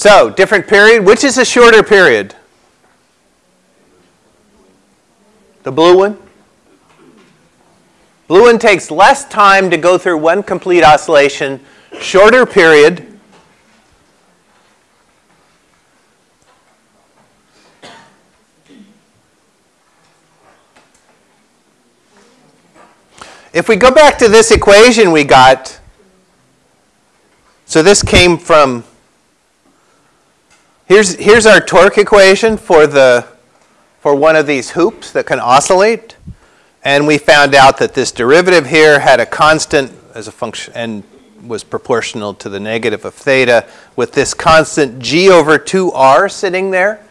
So, different period. Which is a shorter period? The blue one? Blue one takes less time to go through one complete oscillation, shorter period. If we go back to this equation we got, so this came from Here's, here's our torque equation for, the, for one of these hoops that can oscillate. And we found out that this derivative here had a constant as a function and was proportional to the negative of theta with this constant g over 2r sitting there.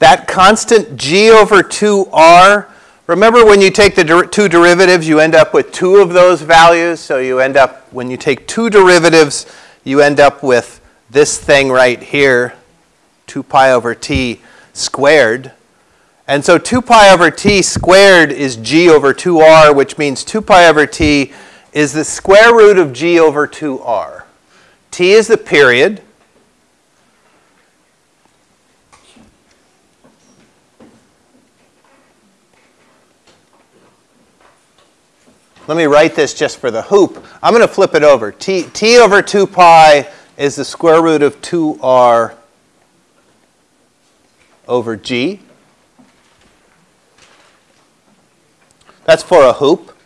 That constant g over 2r, remember when you take the der two derivatives, you end up with two of those values. So you end up, when you take two derivatives, you end up with this thing right here, 2 pi over t squared. And so 2 pi over t squared is g over 2r, which means 2 pi over t is the square root of g over 2r. t is the period. Let me write this just for the hoop. I'm going to flip it over. T, t over 2 pi is the square root of 2r over g. That's for a hoop.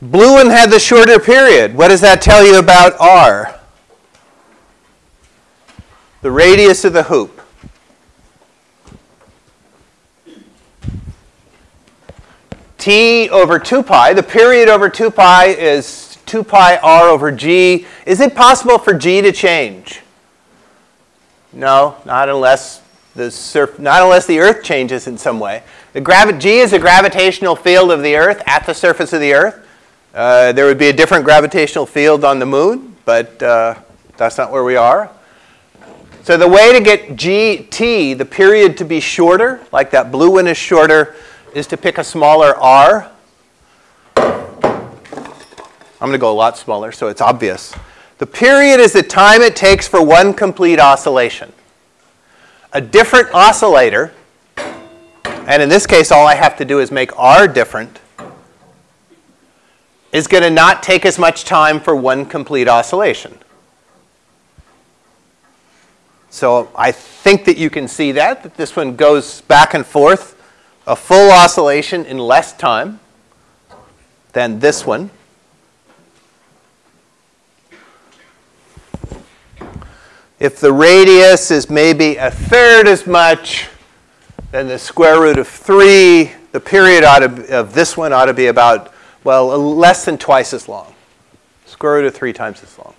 Blue one had the shorter period. What does that tell you about r? The radius of the hoop. T over 2 pi, the period over 2 pi is 2 pi r over g. Is it possible for g to change? No, not unless the surf, not unless the Earth changes in some way. The gravi g is a gravitational field of the Earth at the surface of the Earth. Uh, there would be a different gravitational field on the moon, but uh, that's not where we are. So the way to get gt, the period to be shorter, like that blue one is shorter, is to pick a smaller r. I'm going to go a lot smaller so it's obvious. The period is the time it takes for one complete oscillation. A different oscillator, and in this case all I have to do is make r different, is going to not take as much time for one complete oscillation. So I think that you can see that, that this one goes back and forth a full oscillation in less time than this one. If the radius is maybe a third as much, then the square root of 3, the period to, of this one ought to be about, well, less than twice as long. Square root of 3 times as long.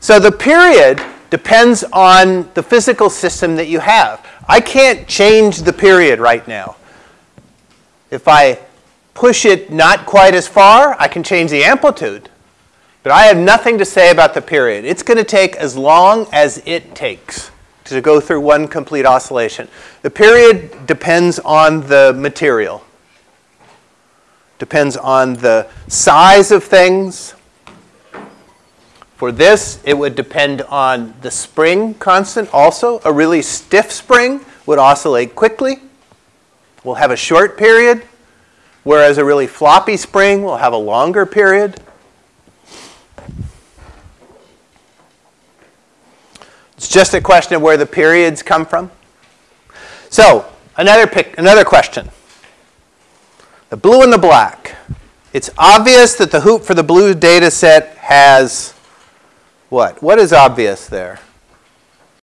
So the period depends on the physical system that you have. I can't change the period right now. If I push it not quite as far, I can change the amplitude. But I have nothing to say about the period. It's going to take as long as it takes to go through one complete oscillation. The period depends on the material. Depends on the size of things. For this, it would depend on the spring constant also. A really stiff spring would oscillate quickly. We'll have a short period, whereas a really floppy spring will have a longer period. It's just a question of where the periods come from. So, another, pick, another question. The blue and the black. It's obvious that the hoop for the blue data set has what? What is obvious there?